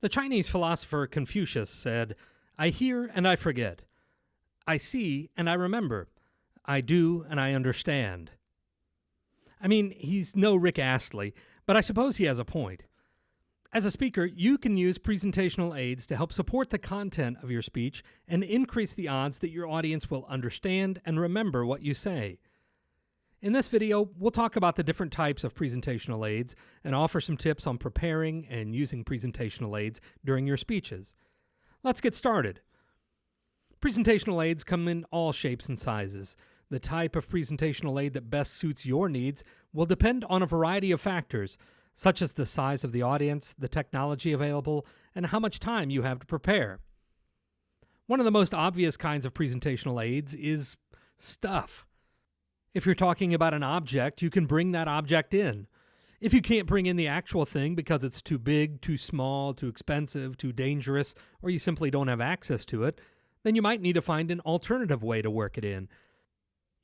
The Chinese philosopher Confucius said, I hear and I forget. I see and I remember. I do and I understand. I mean, he's no Rick Astley, but I suppose he has a point. As a speaker, you can use presentational aids to help support the content of your speech and increase the odds that your audience will understand and remember what you say. In this video, we'll talk about the different types of presentational aids and offer some tips on preparing and using presentational aids during your speeches. Let's get started. Presentational aids come in all shapes and sizes. The type of presentational aid that best suits your needs will depend on a variety of factors, such as the size of the audience, the technology available, and how much time you have to prepare. One of the most obvious kinds of presentational aids is stuff. If you're talking about an object, you can bring that object in. If you can't bring in the actual thing because it's too big, too small, too expensive, too dangerous, or you simply don't have access to it, then you might need to find an alternative way to work it in.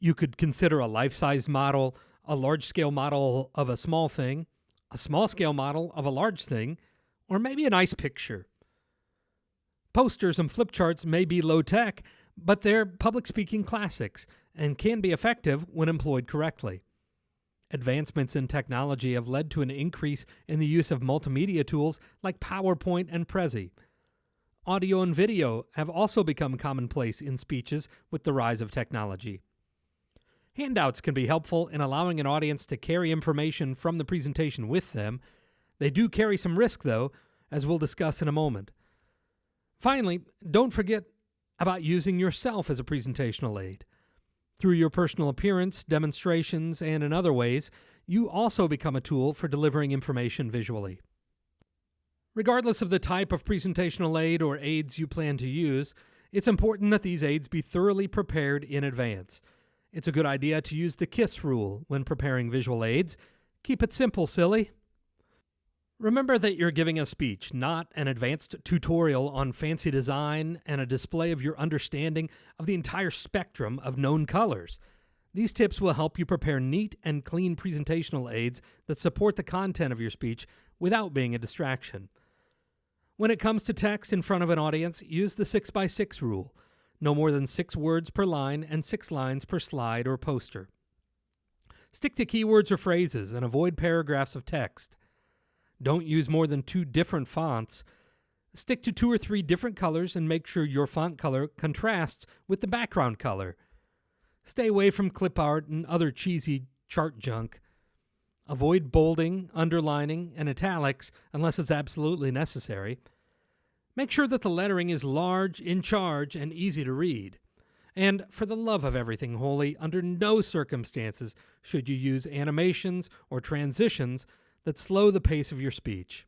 You could consider a life size model, a large scale model of a small thing, a small scale model of a large thing, or maybe a nice picture. Posters and flip charts may be low tech, but they're public speaking classics and can be effective when employed correctly. Advancements in technology have led to an increase in the use of multimedia tools like PowerPoint and Prezi. Audio and video have also become commonplace in speeches with the rise of technology. Handouts can be helpful in allowing an audience to carry information from the presentation with them. They do carry some risk, though, as we'll discuss in a moment. Finally, don't forget about using yourself as a presentational aid. Through your personal appearance, demonstrations, and in other ways, you also become a tool for delivering information visually. Regardless of the type of presentational aid or aids you plan to use, it's important that these aids be thoroughly prepared in advance. It's a good idea to use the KISS rule when preparing visual aids. Keep it simple, silly. Remember that you're giving a speech, not an advanced tutorial on fancy design and a display of your understanding of the entire spectrum of known colors. These tips will help you prepare neat and clean presentational aids that support the content of your speech without being a distraction. When it comes to text in front of an audience, use the 6x6 rule no more than six words per line and six lines per slide or poster. Stick to keywords or phrases and avoid paragraphs of text. Don't use more than two different fonts. Stick to two or three different colors and make sure your font color contrasts with the background color. Stay away from clip art and other cheesy chart junk. Avoid bolding, underlining, and italics unless it's absolutely necessary. Make sure that the lettering is large, in charge, and easy to read. And for the love of everything holy, under no circumstances should you use animations or transitions that slow the pace of your speech.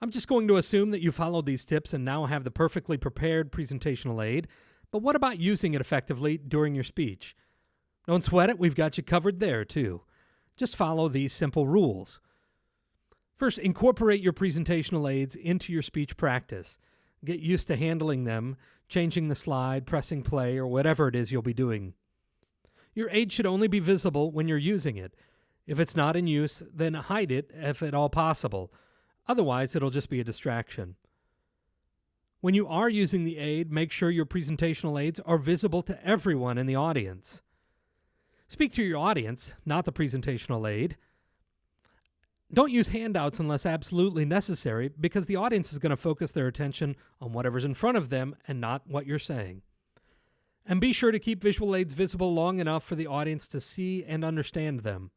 I'm just going to assume that you followed these tips and now have the perfectly prepared presentational aid, but what about using it effectively during your speech? Don't sweat it, we've got you covered there too. Just follow these simple rules. First, incorporate your presentational aids into your speech practice. Get used to handling them, changing the slide, pressing play, or whatever it is you'll be doing. Your aid should only be visible when you're using it. If it's not in use, then hide it if at all possible. Otherwise, it'll just be a distraction. When you are using the aid, make sure your presentational aids are visible to everyone in the audience. Speak to your audience, not the presentational aid. Don't use handouts unless absolutely necessary because the audience is going to focus their attention on whatever's in front of them and not what you're saying. And be sure to keep visual aids visible long enough for the audience to see and understand them.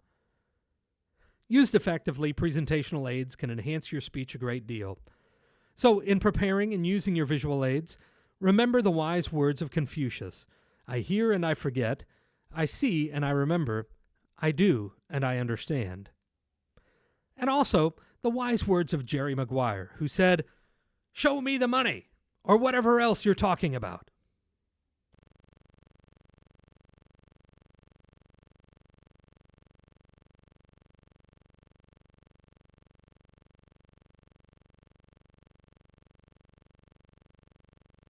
Used effectively, presentational aids can enhance your speech a great deal. So, in preparing and using your visual aids, remember the wise words of Confucius I hear and I forget, I see and I remember, I do and I understand. And also the wise words of Jerry Maguire, who said, Show me the money, or whatever else you're talking about.